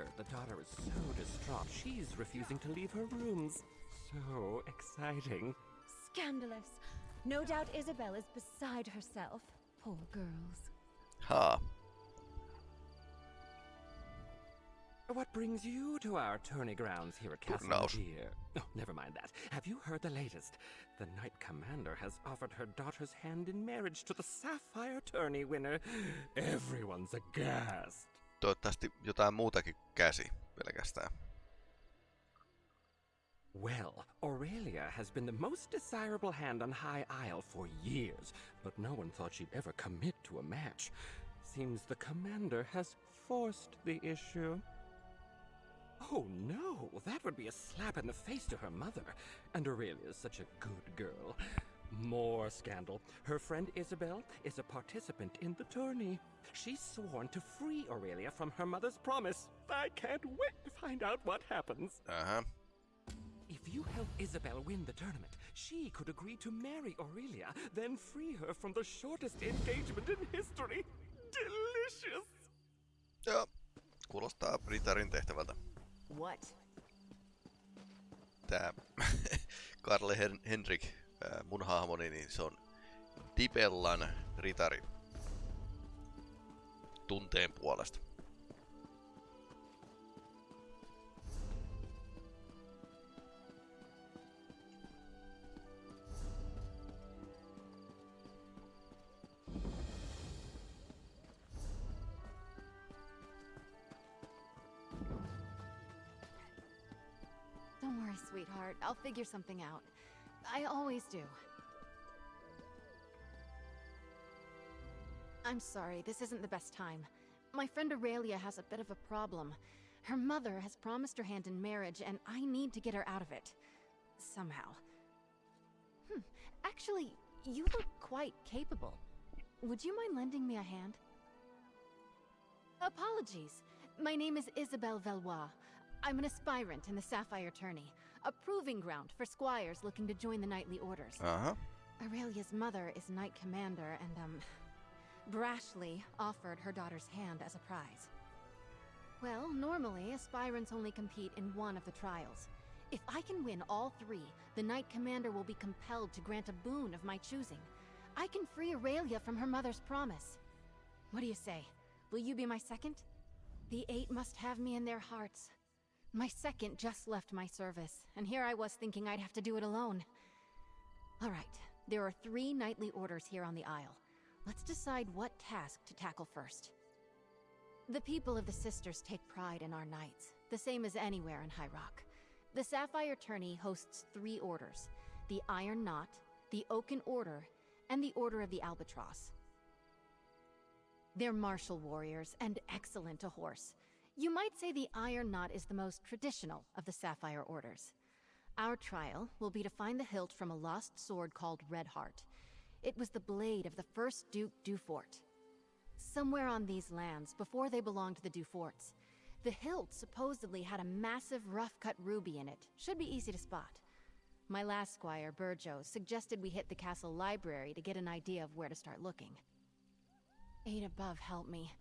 heard, the daughter is so distraught she's refusing to leave her rooms. So exciting. Scandalous. No doubt Isobel is beside herself. Poor girls. Haa. What brings you to our tourney grounds here at Castle Turnaus. Deer? Oh, never mind that. Have you heard the latest? The Knight Commander has offered her daughter's hand in marriage to the Sapphire Tourney winner. Everyone's aghast. Toivottavasti jotain muutakin käsi pelkästään. Well, Aurelia has been the most desirable hand on High Isle for years, but no one thought she'd ever commit to a match. Seems the commander has forced the issue. Oh no, that would be a slap in the face to her mother. And Aurelia is such a good girl. More scandal. Her friend Isobel is a participant in the tourney. She's sworn to free Aurelia from her mother's promise. I can't wait to find out what happens. Uh-huh. If you help Isobel win the tournament, she could agree to marry Aurelia, then free her from the shortest engagement in history. Delicious! Joo. Kuulostaa Ritarin tehtävältä. What? Tää Karle Hen- Henrik, ää, mun hahmoni, niin se on Dibellan ritari. Tunteen puolesta. Don't worry, sweetheart. I'll figure something out. I always do. I'm sorry, this isn't the best time. My friend Aurelia has a bit of a problem. Her mother has promised her hand in marriage, and I need to get her out of it. Somehow. Hmm, actually, you look quite capable. Would you mind lending me a hand? Apologies. My name is Isobel Veloise. I'm an aspirant in the Sapphire Tourney, a proving ground for squires looking to join the knightly orders. Uh-huh. Aurelia's mother is knight commander and, um, brashly offered her daughter's hand as a prize. Well, normally, aspirants only compete in one of the trials. If I can win all three, the knight commander will be compelled to grant a boon of my choosing. I can free Aurelia from her mother's promise. What do you say? Will you be my second? The eight must have me in their hearts. My second just left my service, and here I was thinking I'd have to do it alone. All right, there are three knightly orders here on the Isle. Let's decide what task to tackle first. The people of the Sisters take pride in our knights, the same as anywhere in High Rock. The Sapphire Tourney hosts three orders the Iron Knot, the Oaken Order, and the Order of the Albatross. They're martial warriors and excellent to horse. You might say the Iron Knot is the most traditional of the Sapphire Orders. Our trial will be to find the hilt from a lost sword called Redheart. It was the blade of the first Duke Dufort. Somewhere on these lands, before they belonged to the Duforts, the hilt supposedly had a massive rough-cut ruby in it. Should be easy to spot. My last squire, Burjo, suggested we hit the castle library to get an idea of where to start looking. Eight above help me.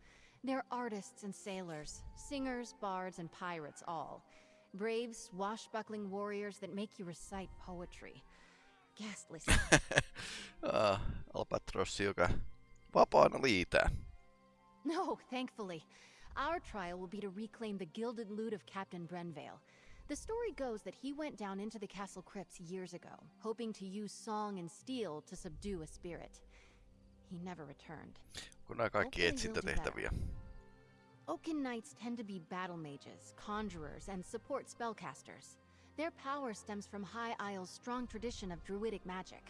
They're artists and sailors, singers, bards, and pirates all. Brave, swashbuckling warriors that make you recite poetry. Ghastly stuff. Ah, Albatrossi, joka vapaana liitää. no, thankfully. Our trial will be to reclaim the gilded loot of Captain Brenvale. The story goes that he went down into the castle crypts years ago, hoping to use song and steel to subdue a spirit. He never returned. Kun nämä kaikki Hopefully etsintätehtäviä. Oaken Knights tend to be battle mages, conjurers, and support spellcasters. Their power stems from High Isle's strong tradition of druidic magic.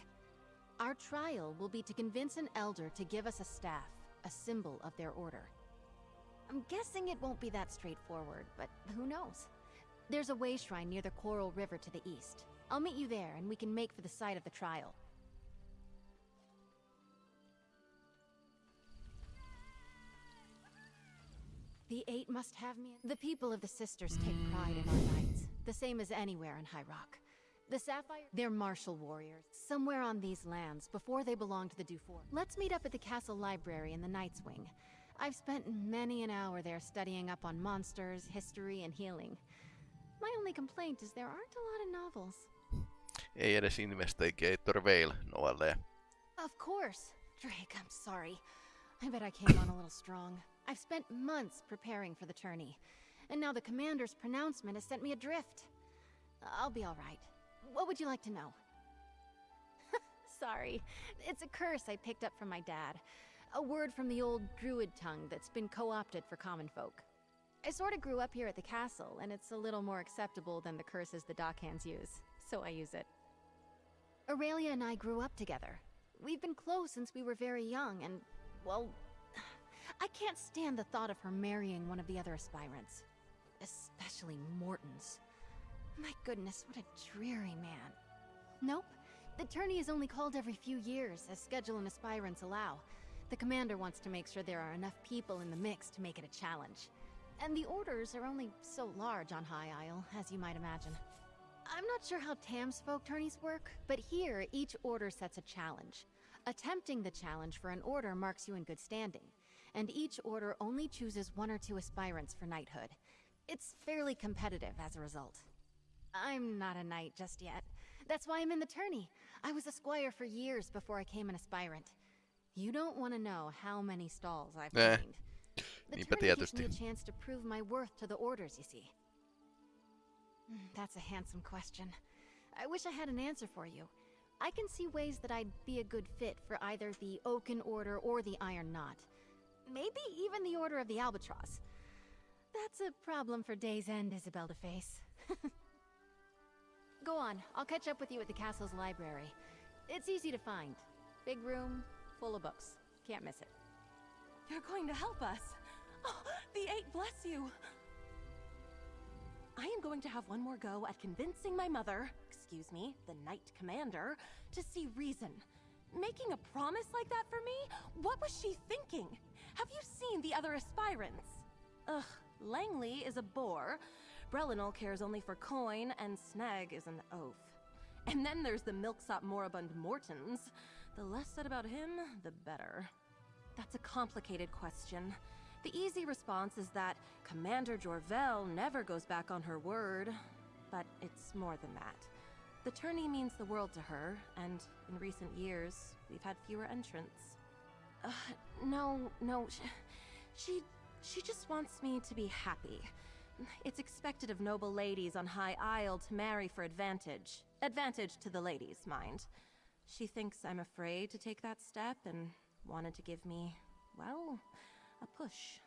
Our trial will be to convince an elder to give us a staff, a symbol of their order. I'm guessing it won't be that straightforward, but who knows? There's a way shrine near the Coral River to the east. I'll meet you there, and we can make for the site of the trial. The Eight must have me. The people of the Sisters take pride in our knights, the same as anywhere in High Rock. The Sapphire, they're martial warriors, somewhere on these lands before they belonged to the Dufort. Let's meet up at the castle library in the Knight's Wing. I've spent many an hour there studying up on monsters, history, and healing. My only complaint is there aren't a lot of novels. Ei edes Investigator Vale. Of course. Drake, I'm sorry. I bet I came on a little strong. I've spent months preparing for the tourney, and now the commander's pronouncement has sent me adrift. I'll be alright. What would you like to know? sorry. It's a curse I picked up from my dad. A word from the old druid tongue that's been co-opted for common folk. I sort of grew up here at the castle, and it's a little more acceptable than the curses the dockhands use, so I use it. Aurelia and I grew up together. We've been close since we were very young, and, well, I can't stand the thought of her marrying one of the other aspirants. Especially Morton's. My goodness, what a dreary man. Nope. The tourney is only called every few years, as schedule and aspirants allow. The commander wants to make sure there are enough people in the mix to make it a challenge. And the orders are only so large on High Isle, as you might imagine. I'm not sure how Tam's folk tourneys work, but here each order sets a challenge. Attempting the challenge for an order marks you in good standing, and each order only chooses one or two aspirants for knighthood. It's fairly competitive as a result. I'm not a knight just yet. That's why I'm in the tourney. I was a squire for years before I came an aspirant. You don't want to know how many stalls I've Eh, cleaned. The tourney gives me a chance to prove my worth to the orders, you see. Hmm, That's a handsome question. I wish I had an answer for you. I can see ways that I'd be a good fit for either the Oaken Order or the Iron Knot. Maybe even the Order of the Albatross. That's a problem for Day's End, Isobel to face. Go on, I'll catch up with you at the castle's library. It's easy to find. Big room, full of books. Can't miss it. You're going to help us. Oh, the eight bless you. I am going to have one more go at convincing my mother, excuse me, the Knight Commander, to see reason. Making a promise like that for me? What was she thinking? Have you seen the other aspirants? Ugh, Langley is a bore. Brelinol cares only for coin, and Snag is an oaf. And then there's the milksop moribund Mortons. The less said about him, the better. That's a complicated question. The easy response is that Commander Jorvel never goes back on her word, but it's more than that. The tourney means the world to her, and in recent years, we've had fewer entrants. Uh, no, no, she, she, she just wants me to be happy. It's expected of noble ladies on High Isle to marry for advantage. Advantage to the ladies, mind. She thinks I'm afraid to take that step and wanted to give me, well, a push.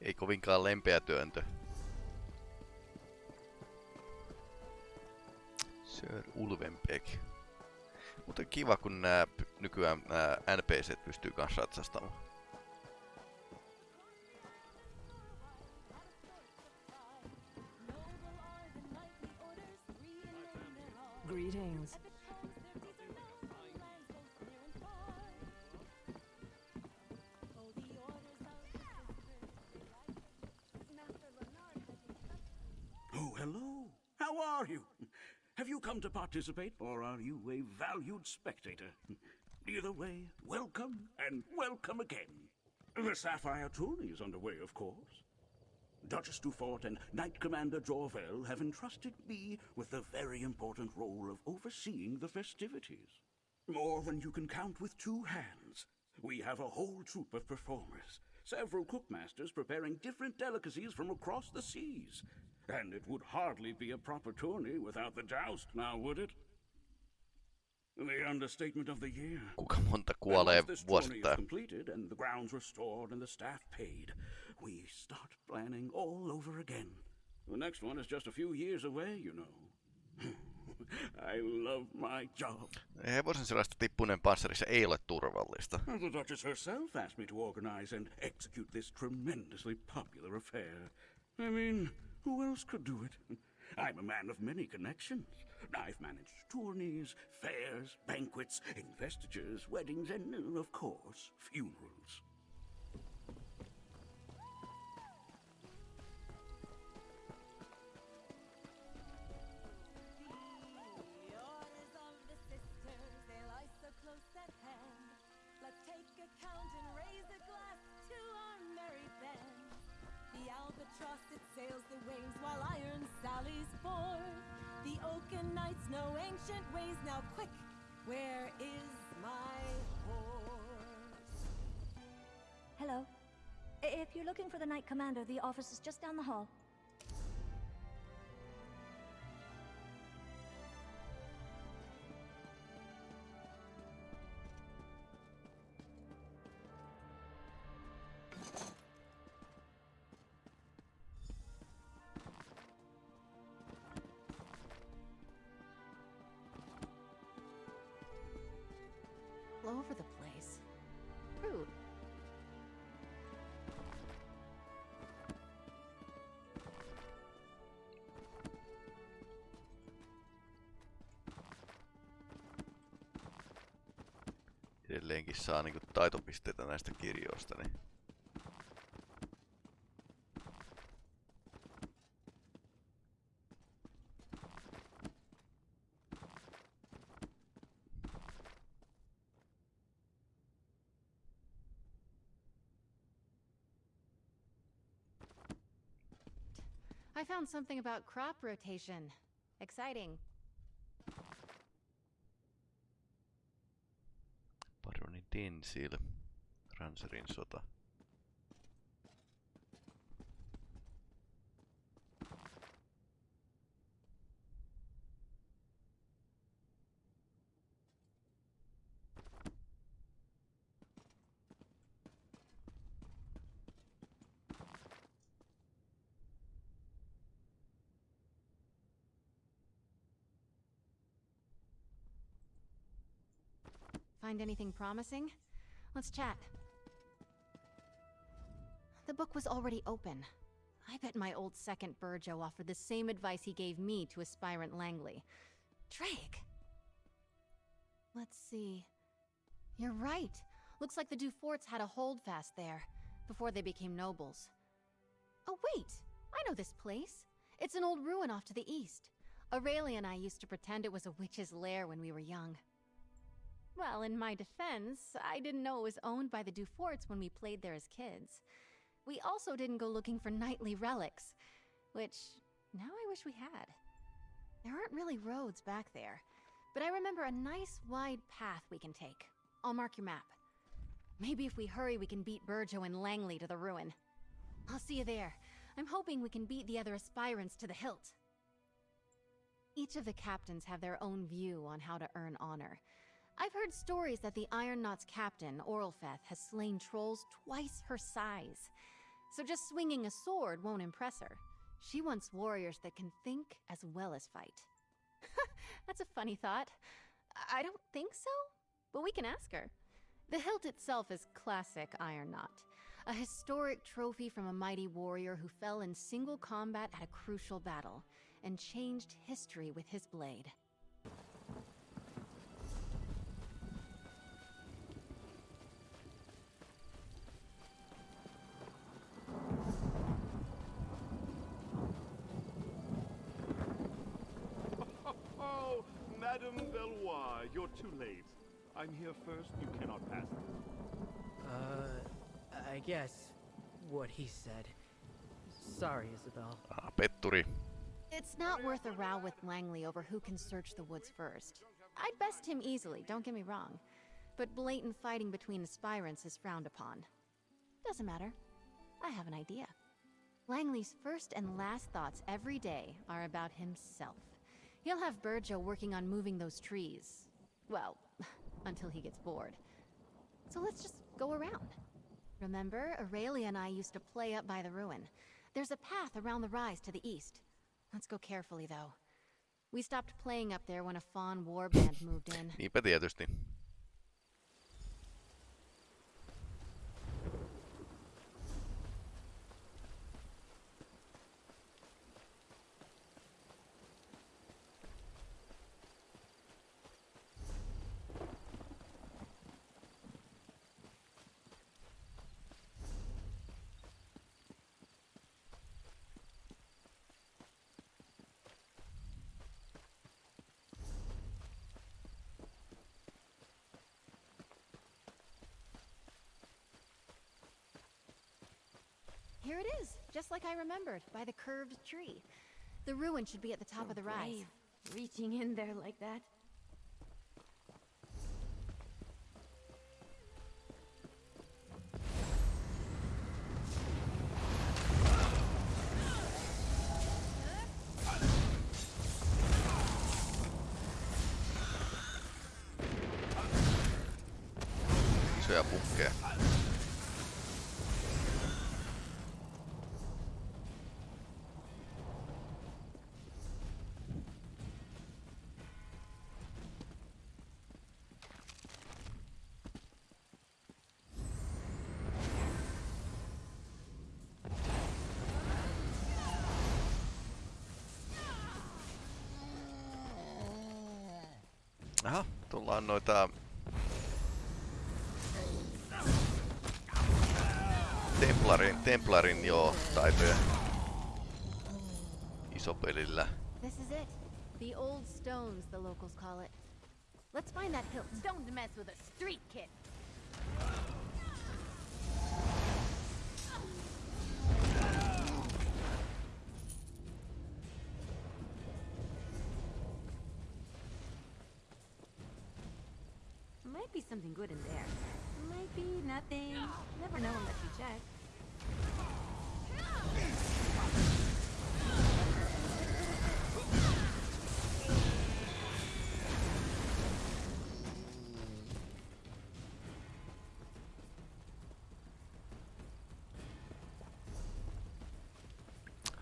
Ei kovinkaan lempeä työntö. Sir Ulvenbeck. Mutta kiva, kun nää, nykyään nää NPCt pystyy kanssa ratsastamaan. Greetings. Oh, hello. How are you? Have you come to participate, or are you a valued spectator? Either way, welcome and welcome again. The Sapphire Tourney is underway, of course. Duchess Dufort and Knight Commander Jorvel have entrusted me with the very important role of overseeing the festivities. More than you can count with two hands. We have a whole troop of performers, several cookmasters preparing different delicacies from across the seas. And it would hardly be a proper tourney without the joust, now would it? The understatement of the year. Kuinka monta kuolee this tourney is vuosittain? completed and the grounds restored and the staff paid, we start planning all over again. The next one is just a few years away, you know. I love my job. Hevosen sellaista tippuneen panssarissa ei ole turvallista. The Duchess herself asked me to organize and execute this tremendously popular affair. I mean, who else could do it? I'm a man of many connections. I've managed tourneys, fairs, banquets, investitures, weddings, and, of course, funerals. Knights know ancient ways. Now, quick, where is my horse? Hello. If you're looking for the Knight Commander, the office is just down the hall. Edelleenkin saa niinku taitopisteitä näistä kirjoista, niin I found something about crop rotation. Exciting. Tinsil, Ranserin sota. Find anything promising? Let's chat. The book was already open. I bet my old second Burjo offered the same advice he gave me to aspirant Langley. Drake! Let's see. You're right. Looks like the Duforts had a holdfast there, before they became nobles. Oh, wait! I know this place. It's an old ruin off to the east. Aurelia and I used to pretend it was a witch's lair when we were young. Well, in my defense, I didn't know it was owned by the Duforts when we played there as kids. We also didn't go looking for knightly relics, which now I wish we had. There aren't really roads back there, but I remember a nice wide path we can take. I'll mark your map. Maybe if we hurry, we can beat Burjo and Langley to the ruin. I'll see you there. I'm hoping we can beat the other aspirants to the hilt. Each of the captains have their own view on how to earn honor. I've heard stories that the Iron Knot's captain, Oralfeth, has slain trolls twice her size. So just swinging a sword won't impress her. She wants warriors that can think as well as fight. That's a funny thought. I don't think so, but we can ask her. The hilt itself is classic Iron Knot, a historic trophy from a mighty warrior who fell in single combat at a crucial battle and changed history with his blade. Oh, Madame Bellois, you're too late. I'm here first, you cannot pass through. Uh, I guess what he said. Sorry, Isobel. Ah, petturi. It's not worth a row with Langley over who can search the woods first. I'd best him easily, don't get me wrong. But blatant fighting between aspirants is frowned upon. Doesn't matter. I have an idea. Langley's first and last thoughts every day are about himself. He'll have Burjo working on moving those trees. Well, until he gets bored. So let's just go around. Remember, Aurelia and I used to play up by the ruin. There's a path around the rise to the east. Let's go carefully, though. We stopped playing up there when a fawn warband moved in. Here it is, just like I remembered, by the curved tree. The ruin should be at the top of the rise. Brave, reaching in there like that. Tullaan noita Templarin, Templarin joo, taitoja. Isopelillä. This is it. The old stones, the locals call it. Let's find that hilt. Don't mess with a street kid. Be something good in there. Might be nothing. Never know unless you check.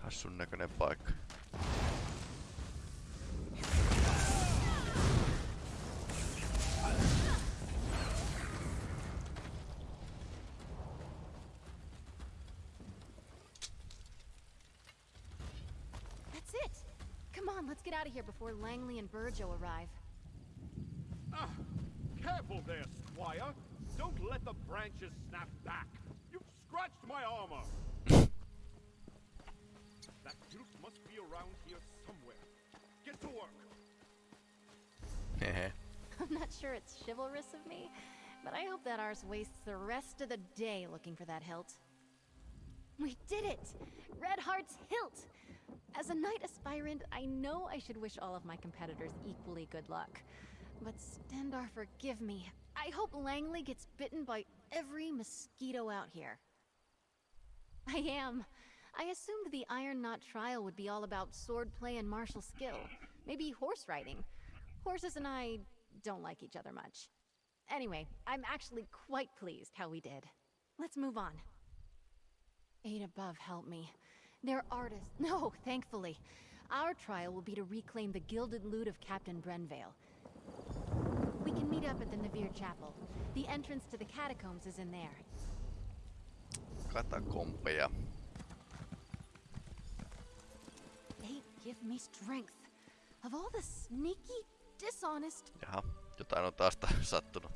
Hassun näköinen paikka. That's it. Come on, let's get out of here before Langley and Burjo arrive. Ah, careful there, Squire. Don't let the branches snap back. You've scratched my armor. that hilt must be around here somewhere. Get to work. I'm not sure it's chivalrous of me, but I hope that ours wastes the rest of the day looking for that hilt. We did it! Red Heart's hilt! As a knight aspirant, I know I should wish all of my competitors equally good luck. But Stendarr, forgive me. I hope Langley gets bitten by every mosquito out here. I am. I assumed the Iron Knot trial would be all about swordplay and martial skill. Maybe horse riding. Horses and I don't like each other much. Anyway, I'm actually quite pleased how we did. Let's move on. Eight above help me. They're artists. No, thankfully. Our trial will be to reclaim the gilded loot of Captain Brenvale. We can meet up at the Navire Chapel. The entrance to the catacombs is in there. Katakompeja. They give me strength. Of all the sneaky, dishonest Jaha, jotain on taas ta- sattunut.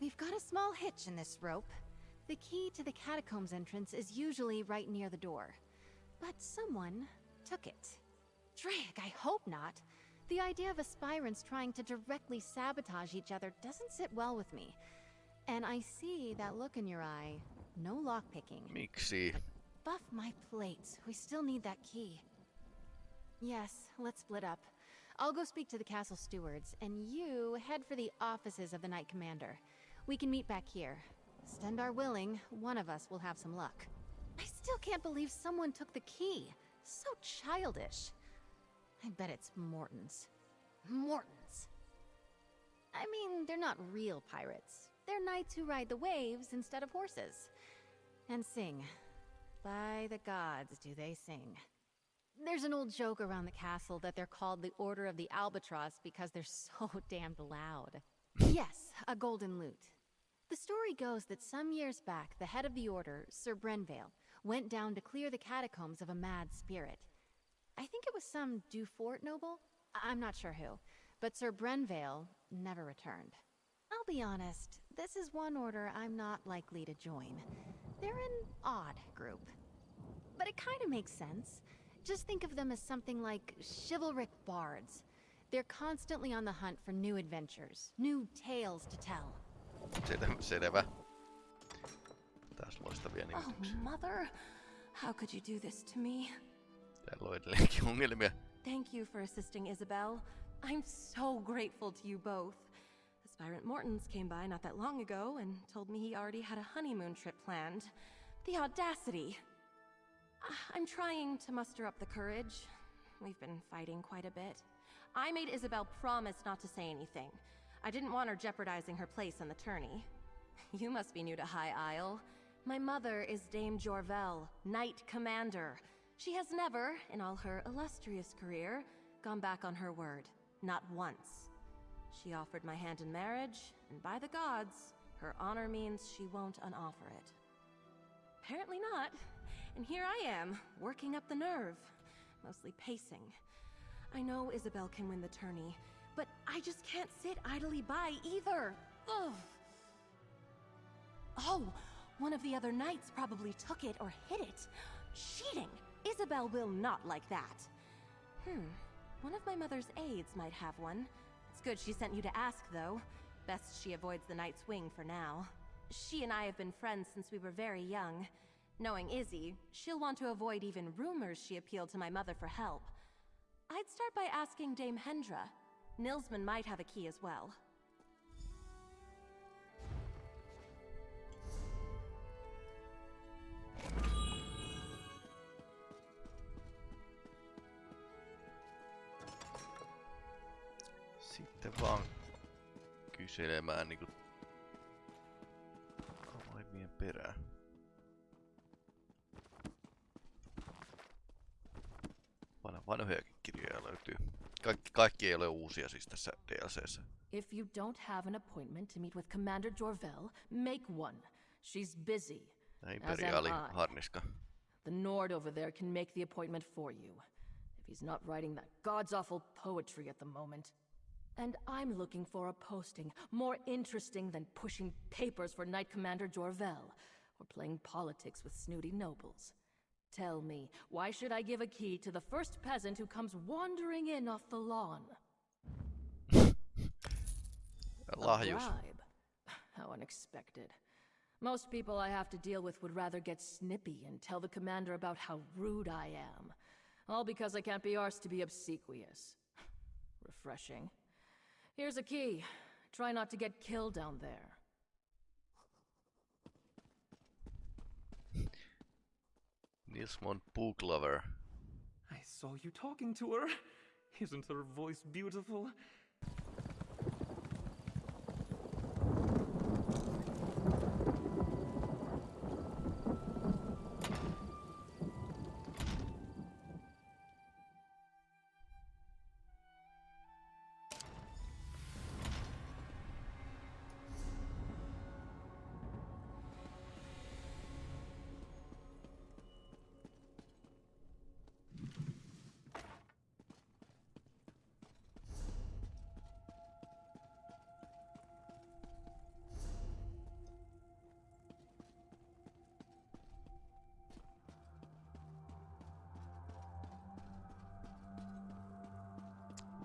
We've got a small hitch in this rope. The key to the catacombs entrance is usually right near the door. But someone took it. Drake, I hope not. The idea of aspirants trying to directly sabotage each other doesn't sit well with me. And I see that look in your eye. No lockpicking. Miksi? Buff my plates. We still need that key. Yes, let's split up. I'll go speak to the castle stewards, and you head for the offices of the Knight Commander. We can meet back here. Stendarr willing, one of us will have some luck. I still can't believe someone took the key. So childish. I bet it's Morton's. Morton's. I mean, they're not real pirates. They're knights who ride the waves instead of horses. And sing. By the gods, do they sing. There's an old joke around the castle that they're called the Order of the Albatross because they're so damned loud. yes, a golden lute. The story goes that some years back, the head of the order, Sir Brenvale, went down to clear the catacombs of a mad spirit. I think it was some Dufort noble? I- I'm not sure who, but Sir Brenvale never returned. I'll be honest, this is one order I'm not likely to join. They're an odd group. But it kind of makes sense. Just think of them as something like chivalric bards. They're constantly on the hunt for new adventures, new tales to tell. Selvä. selvä. Taas loistavia Oh, nimityksiä. Mother. How could you do this to me? Täällä on edelleenkin ongelmia. Thank you for assisting Isobel. I'm so grateful to you both. Aspirant Mortons came by not that long ago and told me he already had a honeymoon trip planned. The audacity! Ah, I'm trying to muster up the courage. We've been fighting quite a bit. I made Isobel promise not to say anything. I didn't want her jeopardizing her place in the tourney. You must be new to High Isle. My mother is Dame Jorvel, Knight Commander. She has never, in all her illustrious career, gone back on her word. Not once. She offered my hand in marriage, and by the gods, her honor means she won't unoffer it. Apparently not. And here I am, working up the nerve. Mostly pacing. I know Isobel can win the tourney, but I just can't sit idly by either. Ugh. Oh, one of the other knights probably took it or hid it. Cheating! Isobel will not like that. Hmm, one of my mother's aides might have one. It's good she sent you to ask, though. Best she avoids the Knight's Wing for now. She and I have been friends since we were very young. Knowing Izzy, she'll want to avoid even rumors she appealed to my mother for help. I'd start by asking Dame Hendra. Nilsman might have a key as well. Sitten vaan kyselemään niinku avaimien perään. Vanhojakin kirjoja löytyy. Kaikki, kaikki ei ole uusia siis tässä DLCssä. If you don't have an appointment to meet with Commander Jorvel, make one. She's busy. Imperiaali As am I. harniska. The Nord over there can make the appointment for you. If he's not writing that god's awful poetry at the moment. And I'm looking for a posting more interesting than pushing papers for Knight Commander Jorvel or playing politics with snooty nobles. Tell me, why should I give a key to the first peasant who comes wandering in off the lawn? A bribe? How unexpected. Most people I have to deal with would rather get snippy and tell the commander about how rude I am. All because I can't be arsed to be obsequious. Refreshing. Here's a key. Try not to get killed down there. Nilsmon Book Lover. I saw you talking to her. Isn't her voice beautiful?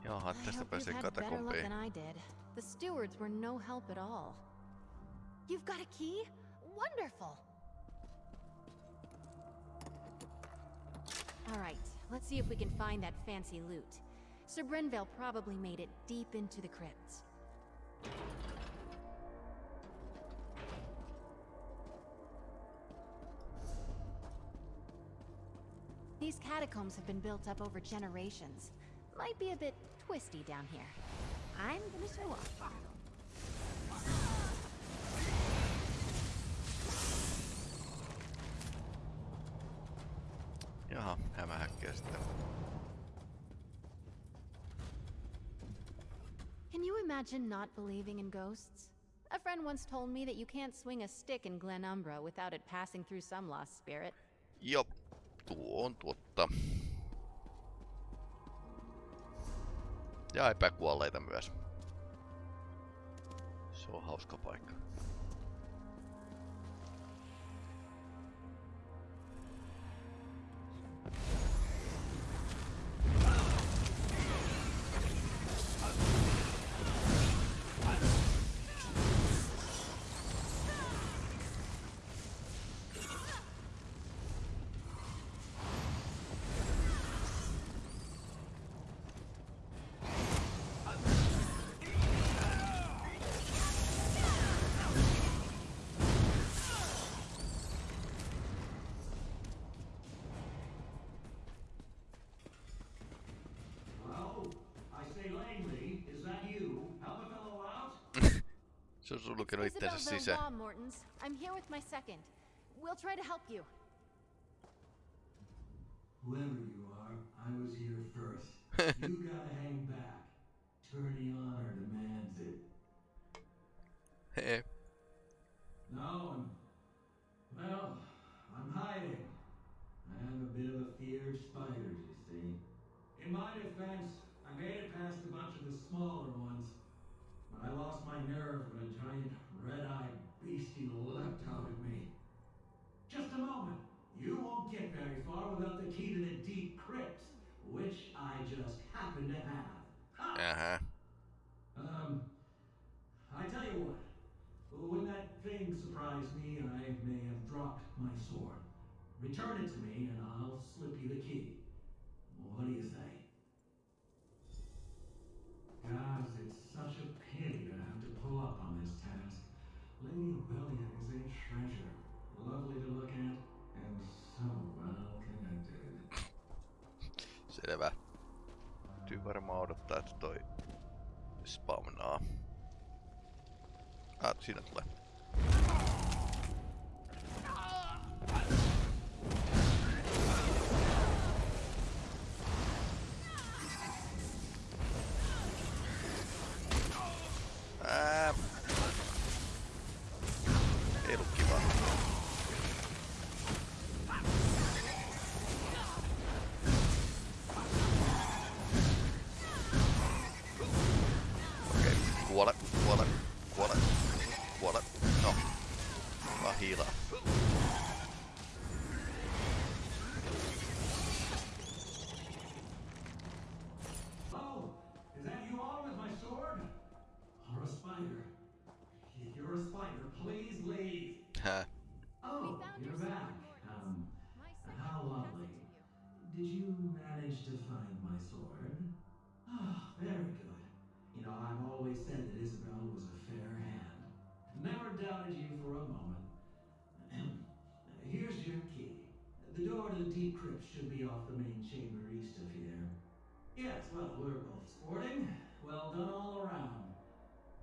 Jaha, I tästä pääsee you've had better luck than I did. The stewards were no help at all. You've got a key? Wonderful! Alright, let's see if we can find that fancy loot. Sir Brenvale probably made it deep into the crypts. These catacombs have been built up over generations. Might be a bit twisty down here. I'm gonna show off. Jaha, hämähäkkiä sitten. Can you imagine not believing in ghosts? A friend once told me that you can't swing a stick in Glenumbra without it passing through some lost spirit. Jop, tuo on totta. Ja epäkuolleita myös. Se on hauska paikka. Se on sulkenut Isabel itsensä sisään. Veloise, Mortons. I'm here with my second. We'll try to help you. Whoever you are, I was here first. you gotta hang back. Turning honor Return it to me, and I'll slip you the key. What do you say? Guys, it's such a pity to have to pull up on this task. Lady Aurelia is a treasure. Lovely to look at, and so well connected. Selvä. Täytyy varmaan odottaa, että toi spawnaa. Ah, siinä tulee. Should be off the main chamber east of here. Yes, well, we're both sporting. Well done all around.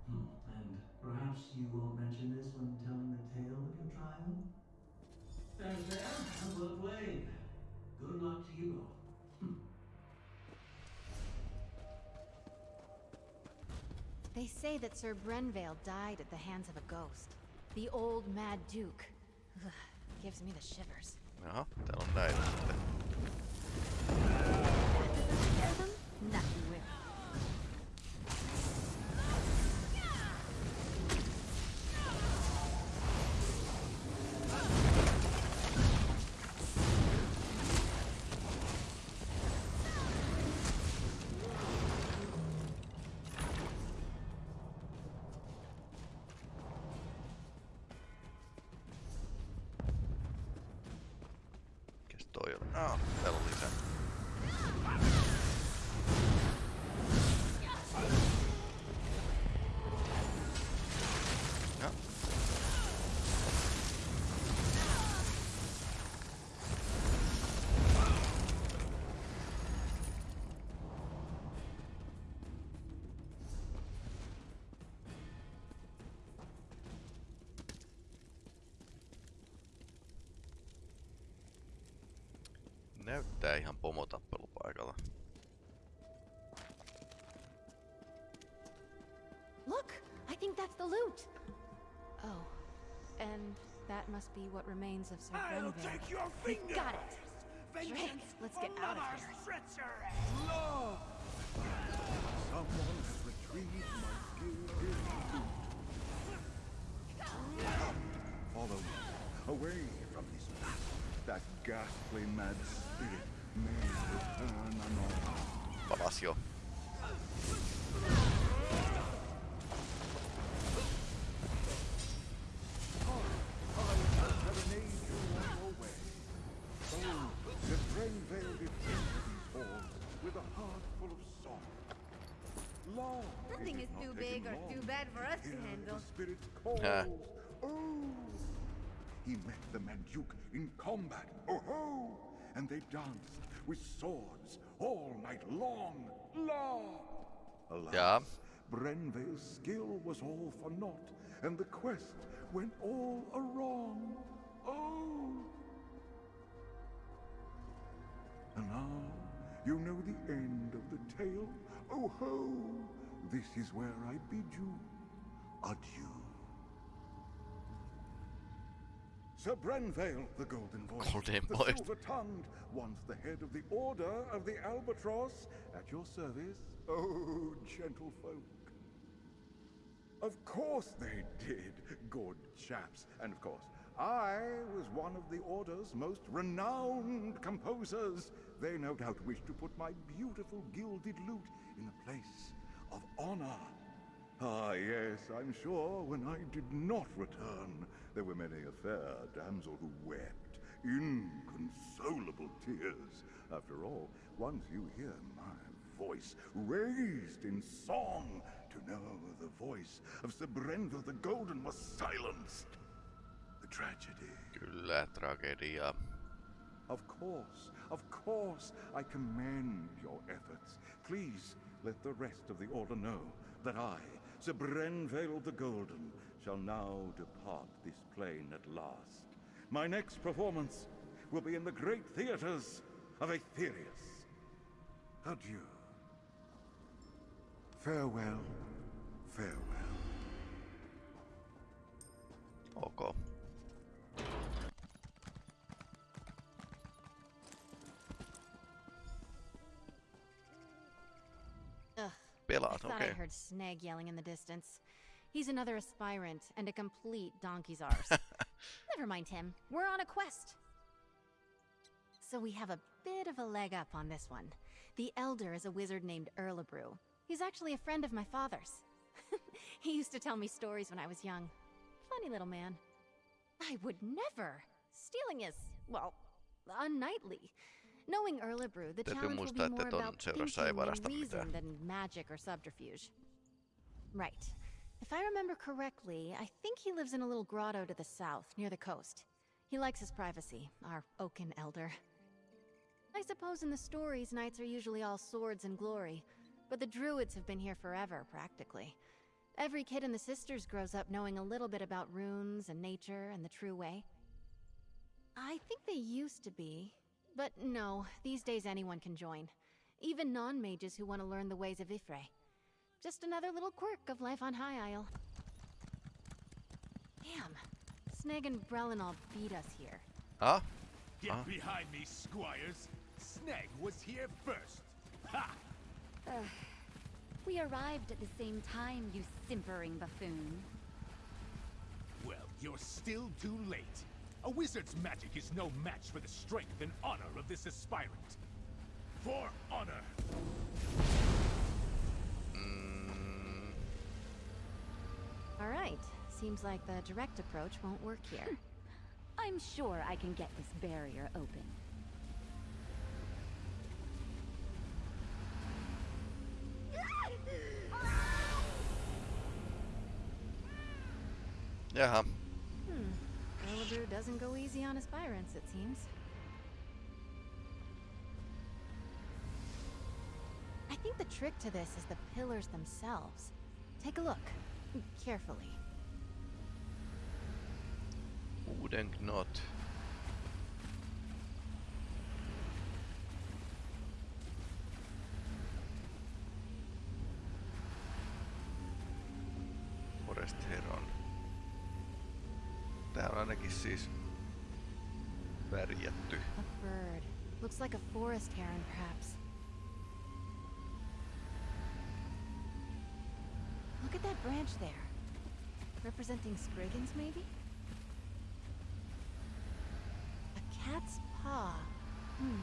Hmm, and perhaps you won't mention this when telling the tale of your trial? There's there. Well played. Good luck to you both. They say that Sir Brenvale died at the hands of a ghost. The old Mad Duke. Ugh, gives me the shivers. Jaha, täällä on näitä sitten. Scare Näyttää ihan pomotappelupaikalla. Look! I think that's the loot! Oh. And that must be what remains of Sir I'll Brenvale. take your We finger! got it! Drake, let's get out of here. Love! Someone has retrieved my gilded loot. Follow me. Away from this place. That ghastly mad spirit may return anon. Palas jo. serenade you on your way. Oh, the Brenvale defended these halls with a heart full of song. Long Nothing it is did too big or too bad for us to handle. The spirit ah. calls. He met the Manduke in combat. Oh ho! And they danced with swords all night long. Long! Alas. Brenvale's skill was all for naught, and the quest went all awrong. Oh! And now you know the end of the tale. Oh ho! This is where I bid you adieu. Sir Brenvale, the Golden Voice, Golden the Voice. silver-tongued, once the head of the Order of the Albatross, at your service. Oh, gentle folk. Of course they did, good chaps. And of course, I was one of the Order's most renowned composers. They no doubt wish to put my beautiful gilded lute in a place of honor. Ah, yes, I'm sure when I did not return, there were many a fair damsel who wept inconsolable tears. After all, once you hear my voice raised in song, to know the voice of Sir Brenvale the Golden was silenced. The tragedy. Kyllä, tragedia. Of course, of course, I commend your efforts. Please let the rest of the Order know that I, Sir Brenvale the Golden, shall now depart this plane at last. My next performance will be in the great theaters of Aetherius. Adieu. Farewell, farewell. Ok. Ugh. Pelaat, I thought okei. I heard Snag yelling in the distance. He's another aspirant and a complete donkey's arse. Never mind him. We're on a quest. So we have a bit of a leg up on this one. The Elder is a wizard named Erlebrew. He's actually a friend of my father's. he used to tell me stories when I was young. Funny little man. I would never. Stealing is, well, unknightly. Knowing Erlebrew, the Täytyy challenge will be more about thinking and reason mitään. than magic or subterfuge. Right. If I remember correctly, I think he lives in a little grotto to the south, near the coast. He likes his privacy, our oaken elder. I suppose in the stories, knights are usually all swords and glory, but the druids have been here forever, practically. Every kid in the Sisters grows up knowing a little bit about runes and nature and the true way. I think they used to be, but no, these days anyone can join. Even non-mages who want to learn the ways of Y'ffre. Just another little quirk of life on High Isle. Damn, Snag and Brelinol beat us here. Huh? Get Ah. behind me, squires. Snag was here first. Ha! Ugh. We arrived at the same time, you simpering buffoon. Well, you're still too late. A wizard's magic is no match for the strength and honor of this aspirant. For honor! Alright, seems like the direct approach won't work here. I'm sure I can get this barrier open. Jaha. Hmm. Erlebrew doesn't go easy on aspirants, it seems. I think the trick to this is the pillars themselves. Take a look. Carefully. Uuden knot. Forest Heron. Tää on ainakin siis värjätty. A bird. Looks like a forest heron, perhaps. Branch there. Representing Spriggans, maybe? A cat's paw. Hmm.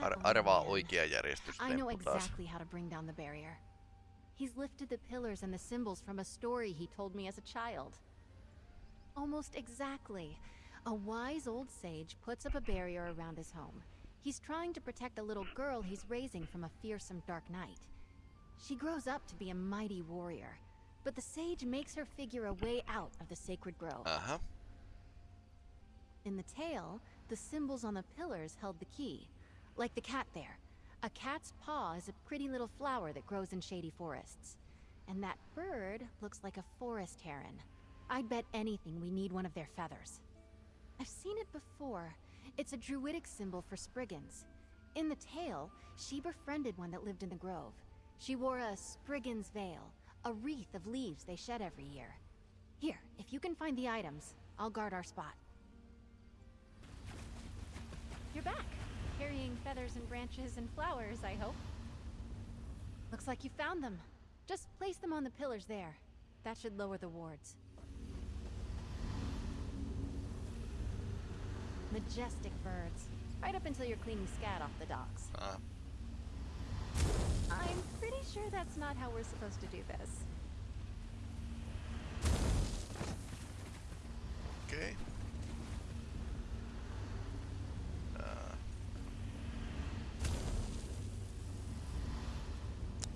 That Ar- old arvaa oikea järjestys I know exactly how to bring down the barrier. He's lifted the pillars and the symbols from a story he told me as a child. Almost exactly. A wise old sage puts up a barrier around his home. He's trying to protect a little girl he's raising from a fearsome dark knight. She grows up to be a mighty warrior, but the sage makes her figure a way out of the sacred grove. Uh-huh. In the tale, the symbols on the pillars held the key. Like the cat there. A cat's paw is a pretty little flower that grows in shady forests. And that bird looks like a forest heron. I'd bet anything we need one of their feathers. I've seen it before. It's a druidic symbol for Spriggans. In the tale, she befriended one that lived in the grove. She wore a Spriggan's veil, a wreath of leaves they shed every year. Here, if you can find the items, I'll guard our spot. You're back, carrying feathers and branches and flowers, I hope. Looks like you found them. Just place them on the pillars there. That should lower the wards. Majestic birds. Right up until you're cleaning scat off the docks. Ah. I'm pretty sure that's not how we're supposed to do this. Okei. Ää.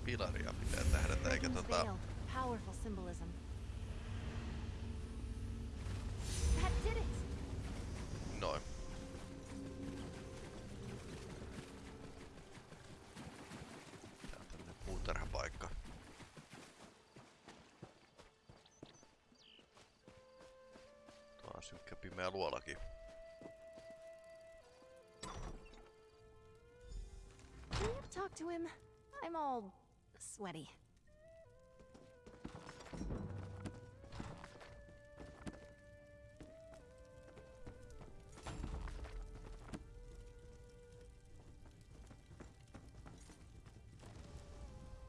Pilaria pitää tähdätä, eikä tota... Powerful symbolism. On synkkä pimeä luolakin. Can you talk to him? I'm all sweaty.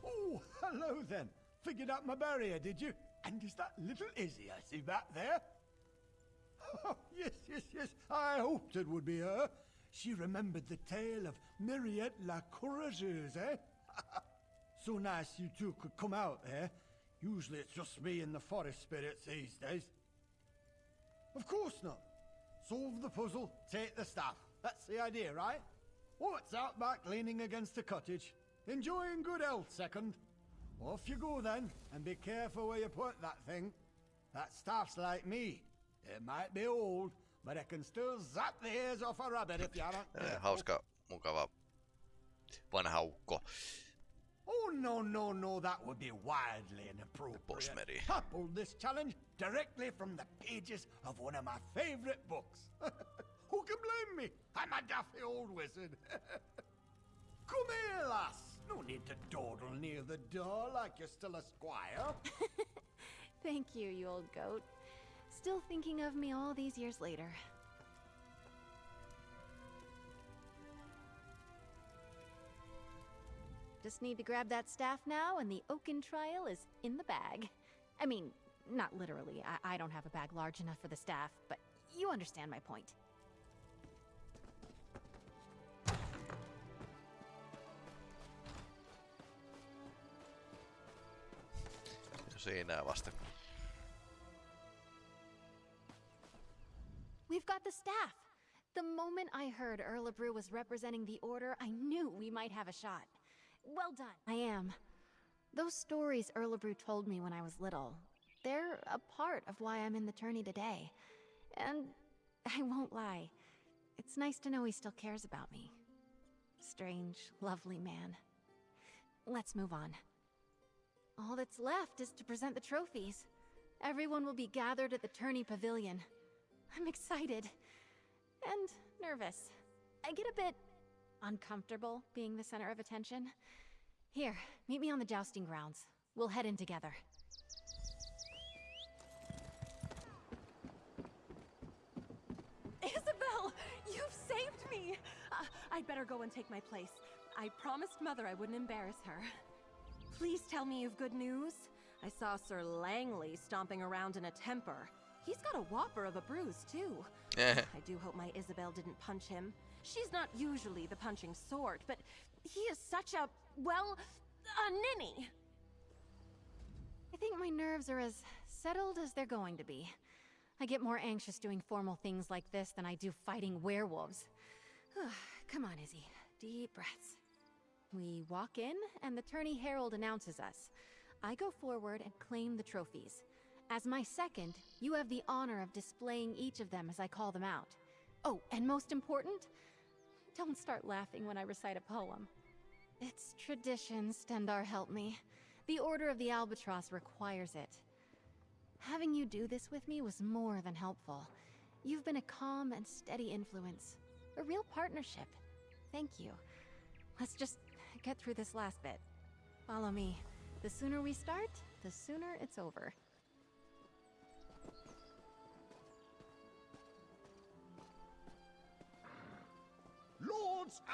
Oh, hello then. Figured out my barrier, did you? And is that little Izzy I see back there? Yes, yes, yes. I hoped it would be her. She remembered the tale of Myriette la Courageuse, eh? so nice you two could come out eh? Usually it's just me and the forest spirits these days. Of course not. Solve the puzzle, take the staff. That's the idea, right? What's out back leaning against the cottage? Enjoying good health, second. Off you go then, and be careful where you put that thing. That staff's like me. It might be old, but it can still zap the ears off a rabbit if you aren't eh, Tällainen careful. hauska, mukava vanha ukko. Oh, no, no, no, that would be wildly inappropriate. Bosmeri. I pulled this challenge directly from the pages of one of my favorite books. Who can blame me? I'm a daffy old wizard. Come here, lass. No need to dawdle near the door like you're still a squire. Thank you, you old goat. Still thinking of me all these years later. Just need to grab that staff now, and the Oaken trial is in the bag. I mean, not literally. I, I don't have a bag large enough for the staff, but you understand my point. Siinä vasta. We've got the staff! The moment I heard Erlebrew was representing the Order, I knew we might have a shot. Well done. I am. Those stories Erlebrew told me when I was little, they're a part of why I'm in the tourney today. And I won't lie, it's nice to know he still cares about me. Strange, lovely man. Let's move on. All that's left is to present the trophies. Everyone will be gathered at the tourney pavilion. I'm excited. And nervous. I get a bit uncomfortable being the center of attention. Here, meet me on the jousting grounds. We'll head in together. Isobel, you've saved me. Uh, I'd better go and take my place. I promised Mother I wouldn't embarrass her. Please tell me you've good news. I saw Sir Langley stomping around in a temper. He's got a whopper of a bruise, too. I do hope my Isobel didn't punch him. She's not usually the punching sort, but he is such a, well, a ninny. I think my nerves are as settled as they're going to be. I get more anxious doing formal things like this than I do fighting werewolves. Come on, Izzy. Deep breaths. We walk in, and the tourney herald announces us. I go forward and claim the trophies. As my second, you have the honor of displaying each of them as I call them out. Oh, and most important, don't start laughing when I recite a poem. It's tradition, Stendarr help me. The Order of the Albatross requires it. Having you do this with me was more than helpful. You've been a calm and steady influence. A real partnership. Thank you. Let's just get through this last bit. Follow me. The sooner we start, the sooner it's over.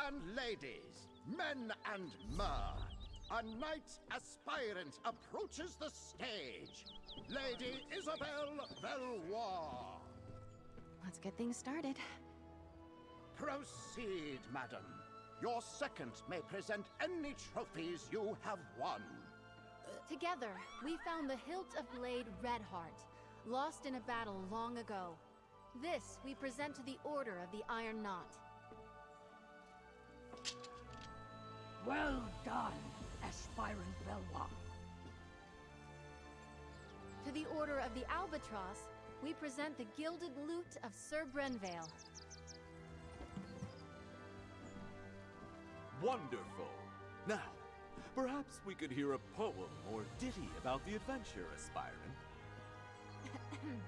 And ladies, men and mer, a knight aspirant approaches the stage. Lady Isobel Veloise. Let's get things started. Proceed, madam. Your second may present any trophies you have won. Together, we found the hilt of blade Redheart, lost in a battle long ago. This we present to the Order of the Iron Knot. Well done, aspirant Veloise. To the Order of the Albatross, we present the Gilded Lute of Sir Brenvale. Wonderful. Now, perhaps we could hear a poem or ditty about the adventure, aspirant.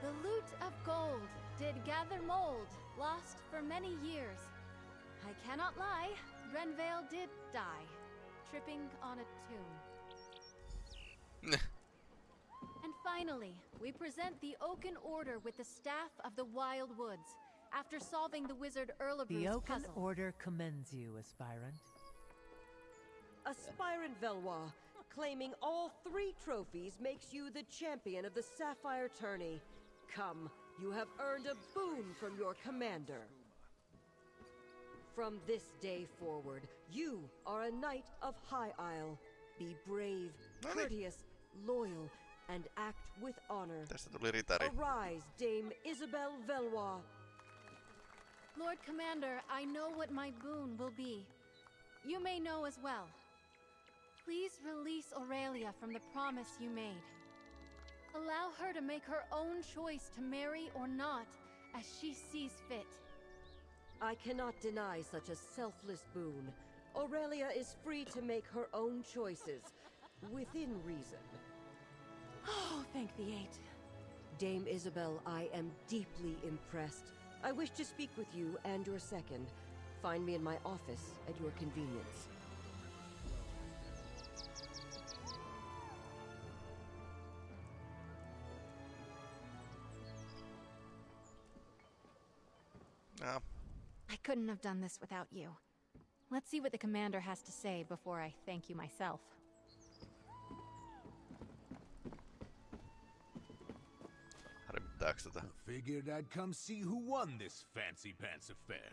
The lute of gold did gather mold, lost for many years. I cannot lie, Brenvale did die, tripping on a tomb. and finally, we present the Oaken Order with the Staff of the Wild Woods, after solving the wizard Erlebrew's The Oaken puzzle. Order commends you, aspirant. Aspirant Veloise, claiming all three trophies makes you the champion of the Sapphire Tourney. Come, you have earned a boon from your commander. From this day forward, you are a knight of High Isle. Be brave, courteous, loyal, and act with honor. Tästä tuli ritari. Arise, Dame Isobel Veloise. Lord Commander, I know what my boon will be. You may know as well. Please release Aurelia from the promise you made. Allow her to make her own choice to marry or not, as she sees fit. I cannot deny such a selfless boon. Aurelia is free to make her own choices, within reason. Oh, thank the eight. Dame Isobel, I am deeply impressed. I wish to speak with you and your second. Find me in my office at your convenience. No. I couldn't have done this without you. Let's see what the commander has to say before I thank you myself. Harmittaako tätä? Figured I'd come see who won this fancy pants affair.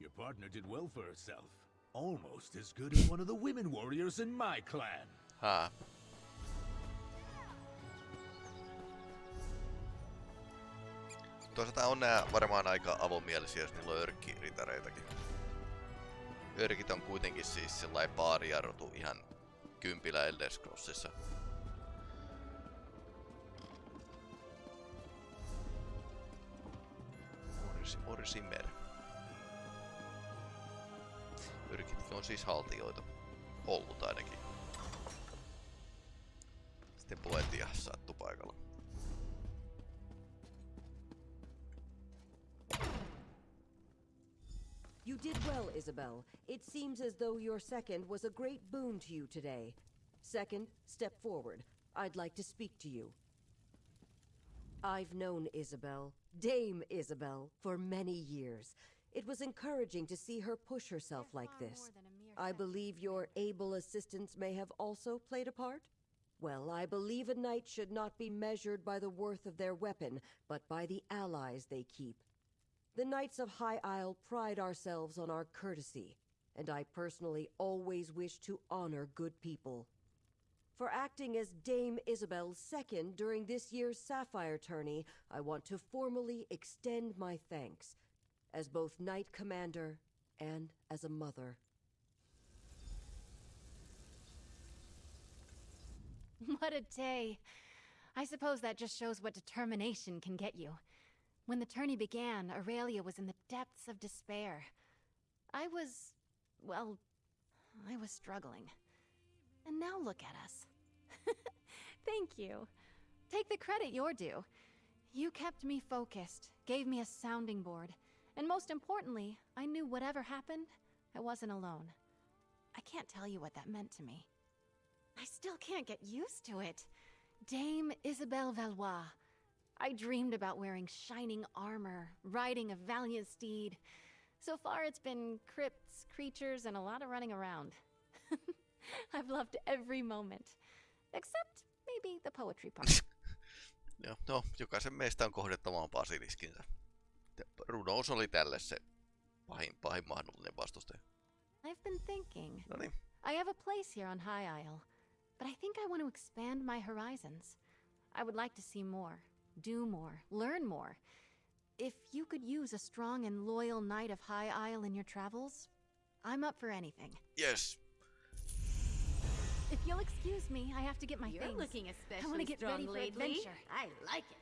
Your partner did well for herself. Almost as good as one of the women warriors in my clan. Haa. Toisaalta on nää varmaan aika avomielisiä, jos niillä on örkkiritareitäkin. Örkit on kuitenkin siis sellainen baarijarrutu ihan kympillä Elder Scrollsissa. Orsi, Orsimer. Örkit on siis haltijoita. Ollut ainakin. Sitten Poetia sattu paikalla. You did well, Isobel. It seems as though your second was a great boon to you today. Second, step forward. I'd like to speak to you. I've known Isobel, Dame Isobel, for many years. It was encouraging to see her push herself like this. I believe your able assistance may have also played a part? Well, I believe a knight should not be measured by the worth of their weapon, but by the allies they keep. The Knights of High Isle pride ourselves on our courtesy, and I personally always wish to honor good people. For acting as Dame Isobel's second during this year's Sapphire tourney, I want to formally extend my thanks, as both Knight Commander and as a mother. What a day. I suppose that just shows what determination can get you. When the tourney began, Aurelia was in the depths of despair. I was well, I was struggling. And now look at us. Thank you. Take the credit you're due. You kept me focused, gave me a sounding board, and most importantly, I knew whatever happened, I wasn't alone. I can't tell you what that meant to me. I still can't get used to it. Dame Isobel Veloise. I dreamed about wearing shining armor, riding a valiant steed. So far, it's been crypts, creatures, and a lot of running around. I've loved every moment. Except maybe the poetry part. Joo, no, jokaisen meistä on kohdettava basiliskinsä. Rudous oli tälle se pahin, pahin mahdollinen vastustaja. I've been thinking. No niin. I have a place here on High Isle, but I think I want to expand my horizons. I would like to see more, do more, learn more. If you could use a strong and loyal knight of High Isle in your travels, I'm up for anything. Yes. If you'll excuse me, I have to get my You're things. looking I especially want to get strong ready for lately. adventure. I like it.